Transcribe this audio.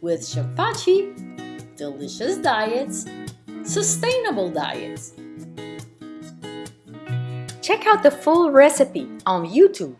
with Shafachi, delicious diets, sustainable diets. Check out the full recipe on YouTube.